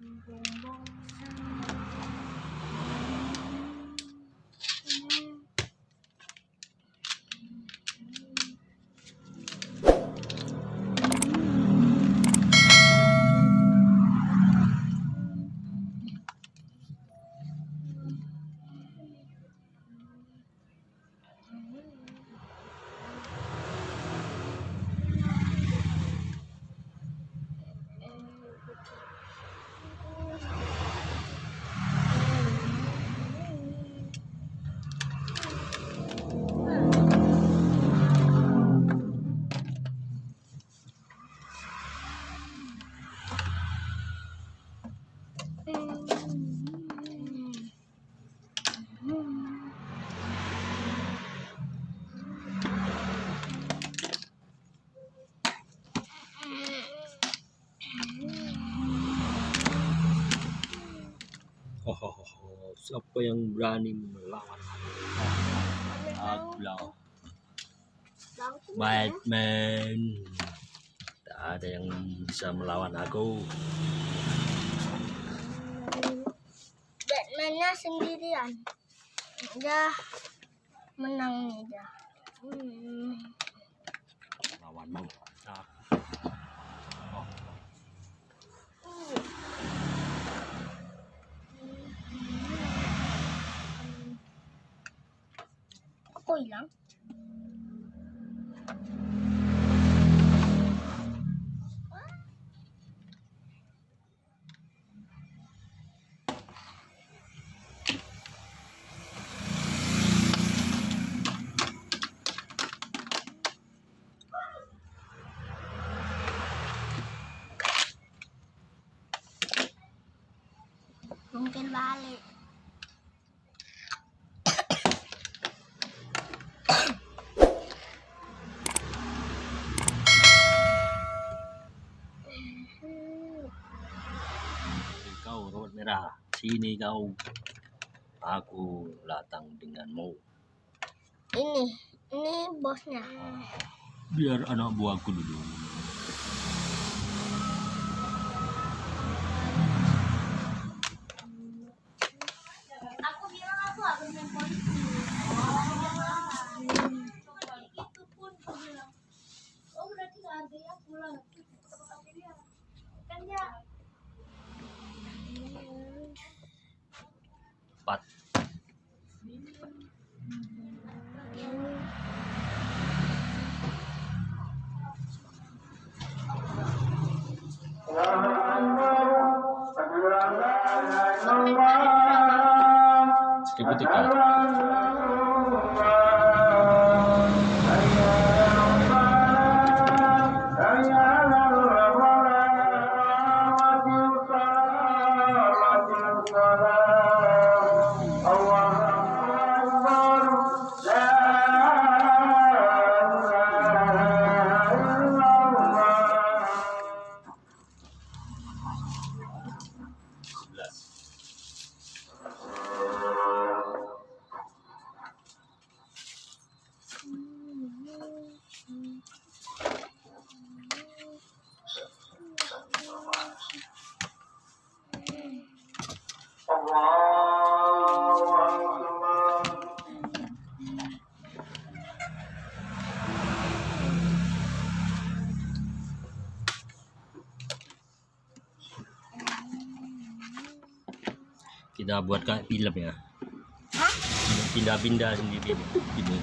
你的梦 Oh, oh, oh, oh. siapa yang berani melawan aku? Batman. Tak ada yang bisa melawan aku. Batman-nya sendirian. Dia menang nih dia. Hmm. Lawanmu. Aku. Aku hilang. Mungkin balik. kau robot merah. Sini kau. Aku datang denganmu. Ini, ini bosnya. Biar anak buahku dulu. Kita buat kayak film ya. Pindah-pindah sendiri. Ini.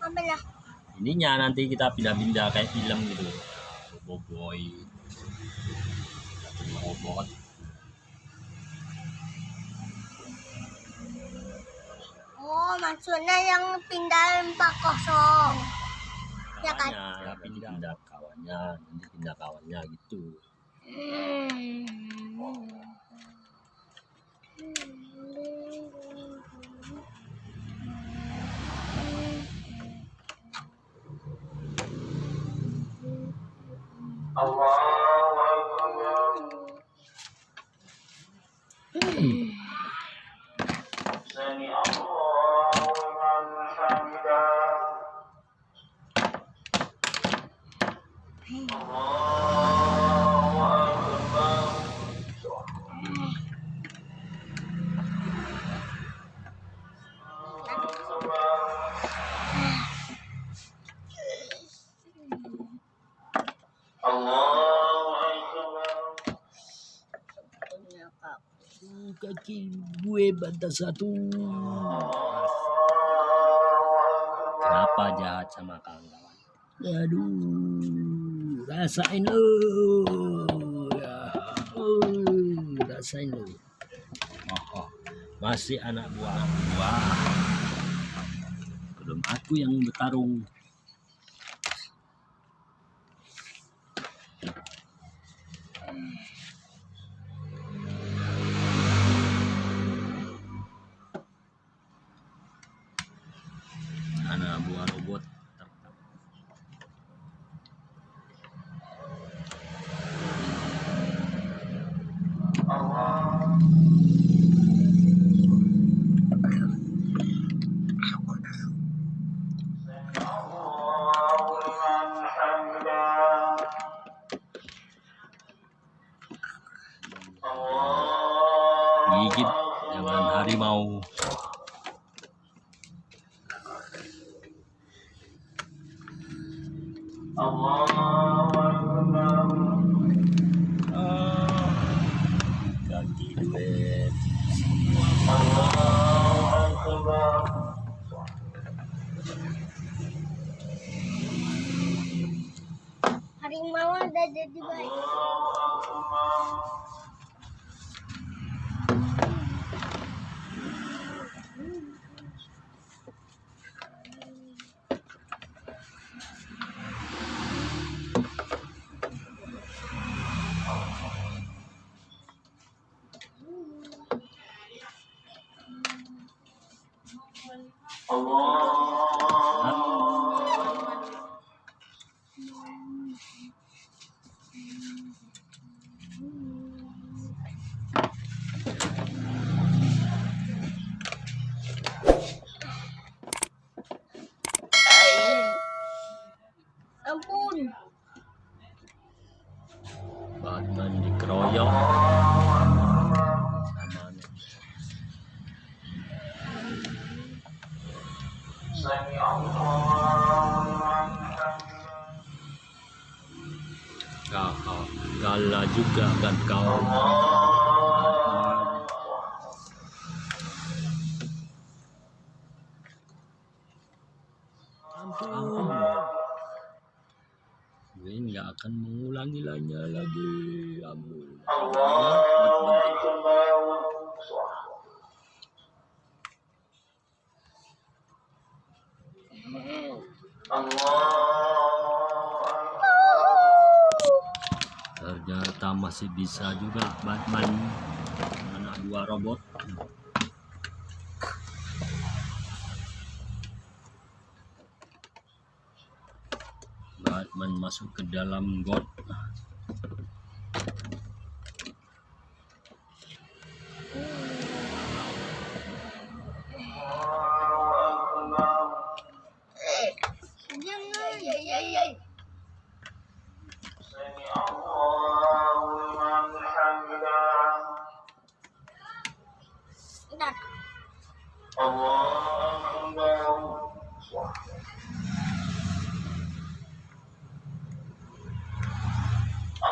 Lah? Ininya nanti kita pindah-pindah kayak film gitu. Boboiboy. Robot. Oh, maksudnya yang pindah 40. Ya kan? Ya, pindah kawannya, nanti pindah kawannya gitu. Hmm. Allah. Gue bantah satu. Kenapa jahat sama kawan-kawan? Aduh, rasain lu. Ya, oh, rasain lu. Oh, oh, masih anak buah buah. Belum aku yang bertarung. Harimau udah jadi baik. Kau kalah juga kan kau. Ampun. Nggak akan mengulangi lagi. Ampun. Ternyata masih bisa juga Batman anak dua robot. Batman masuk ke dalam got.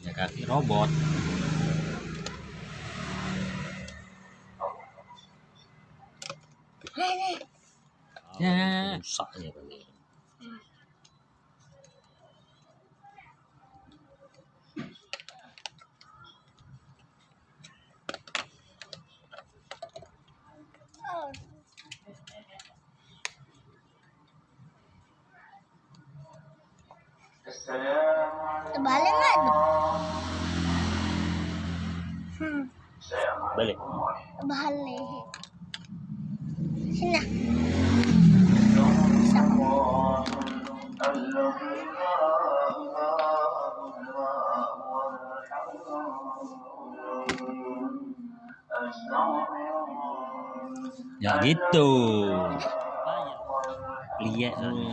Ya kaki robot. Nenek. Ya. Rusaknya. Oh. Terbalik Balik. Sini. Sama. Ya gitu. Lihat hmm.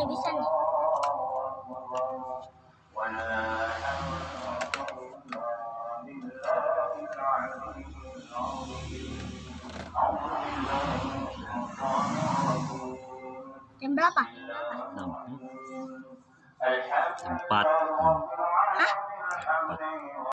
Ini bisa nih. Jam